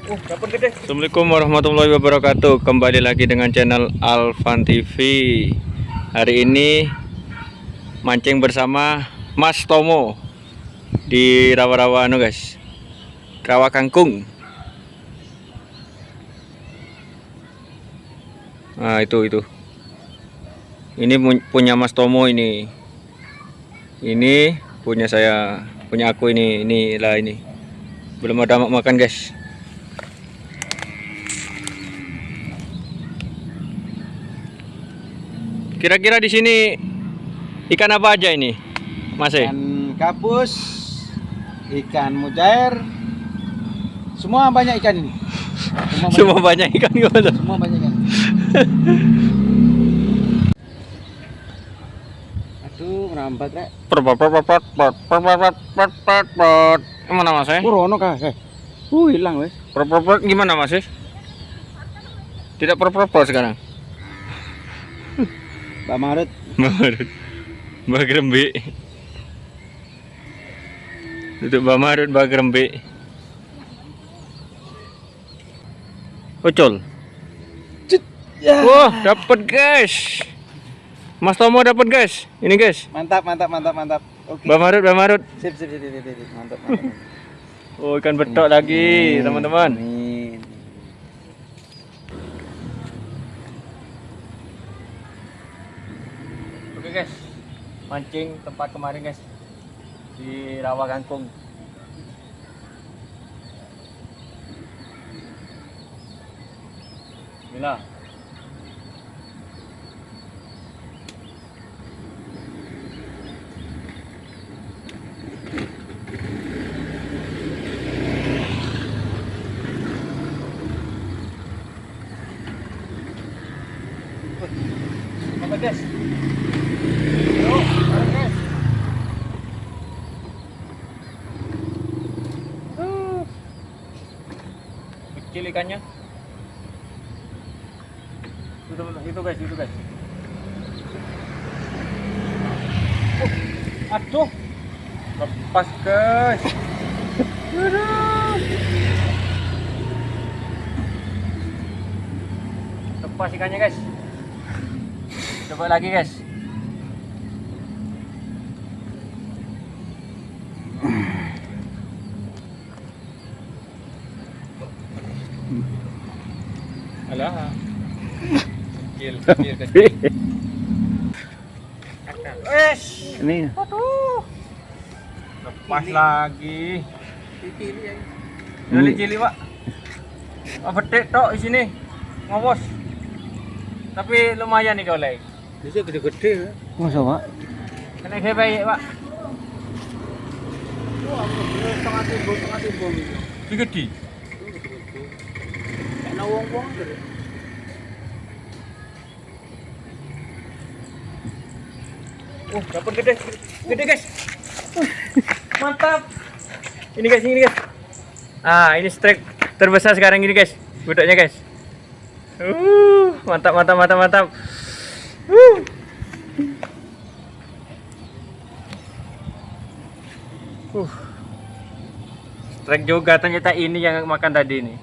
Assalamualaikum warahmatullahi wabarakatuh. Kembali lagi dengan channel Alvan TV Hari ini Mancing bersama Mas Tomo Di rawa-rawa anu guys. Rawa kangkung. Nah itu itu. Ini pu- punya Mas Tomo ini. Ini punya saya Punya aku ini Ini lah ini. Belum ada mak- makan guys Kira-kira di sini ikan apa aja ini, masih e? Ikan kapus, ikan mujair, semua banyak ikan ini. Semua, banyak, ikan gimana? Semua banyak ikan. Aduh, merambat sekarang. Mbak Marut. Marut. Mbak Grembe. Tutup Mbak Marut, Mbak Grembe. Ucul. Ya. Wah, dapat guys. Mas Tomo dapat guys. Ini guys. Mantap, mantap, mantap, mantap. Oke. Mbak Marut, Mbak Marut. Sip, sip, sip, sip, sip, sip. Mantap, mantap. Oh, ikan betok lagi, teman-teman. Amin. Oke guys, mancing tempat kemarin guys di rawa kangkung. Bila. Apa guys? Yuk, bareng, guys. Uh. Kecil ikannya. Itu, itu guys, itu guys. Oh, aduh. Lepas guys. Aduh. Lepas ikannya guys. Coba lagi guys. Alah. Kecil, kecil, kecil. Wes. Ini Aduh. Lepas lagi. Ini cili, Pak. Oh, betik tok di sini. Ngobos. Tapi lumayan nih kalau bisa gede-gede ya. Masa, Pak? Kena baik, Pak. Setengah timbul, setengah timbul. Ini gede. Enak wong-wong gitu. Oh, dapat gede. Gede, guys. Uh, Mantap. Ini guys, ini guys. Ah, ini strike terbesar sekarang ini, guys. Budaknya, guys. Uh, mantap, mantap, mantap, mantap. Uh. Uh. Strike juga ternyata ini yang makan tadi ini.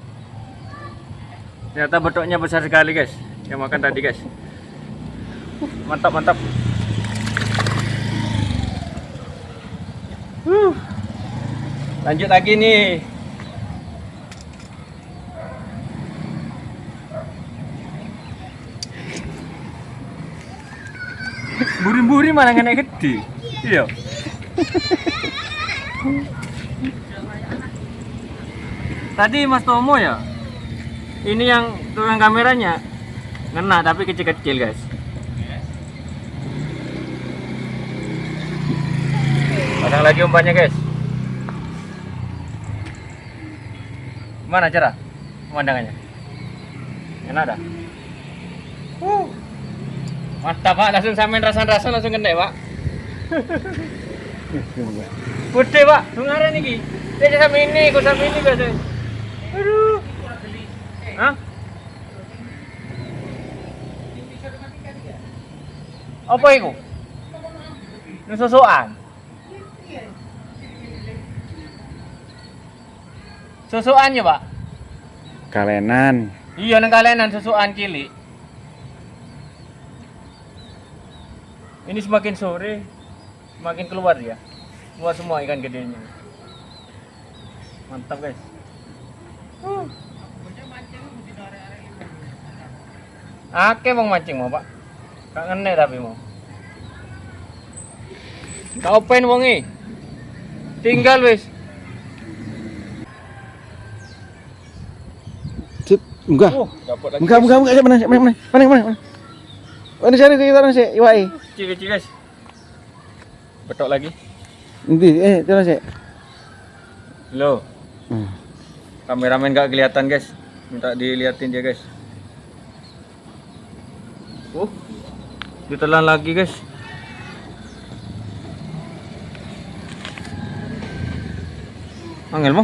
Ternyata bentuknya besar sekali, guys. Yang makan tadi, guys. Uh, mantap, mantap. Lanjut lagi nih. Buri-buri mana kena gede. Iya. Tadi Mas Tomo ya. Ini yang tukang kameranya ngena tapi kecil-kecil, guys. Pasang lagi umpannya guys. Gimana cara pemandangannya? Enak dah. Uh. Mantap pak, langsung samain rasan-rasan langsung kena pak. Gede pak, dengaran nih Dia sama ini, kok sama ini guys. Aduh. Hah? Apa itu? Nususuan. Susuan ya, Pak? Kalenan. Iya nang kalenan susuan kili. Ini semakin sore semakin keluar ya. Keluar semua ikan gedenya. Mantap guys. Uh. Ake mau mancing mau pak. Kak ngene tapi mau. Kau pen wongi. Tinggal wis. Enggak. Oh, dapat lagi. Enggak, enggak, enggak, mana, mana, mana, mana, mana, mana. Mana cari kita mana sih, iwai. Kecil kecil guys. Betok lagi. Nanti, eh, jalan sih. Lo, Hmm. kameramen gak kelihatan guys. Minta diliatin dia guys. Oh, ditelan lagi guys. Angel mo?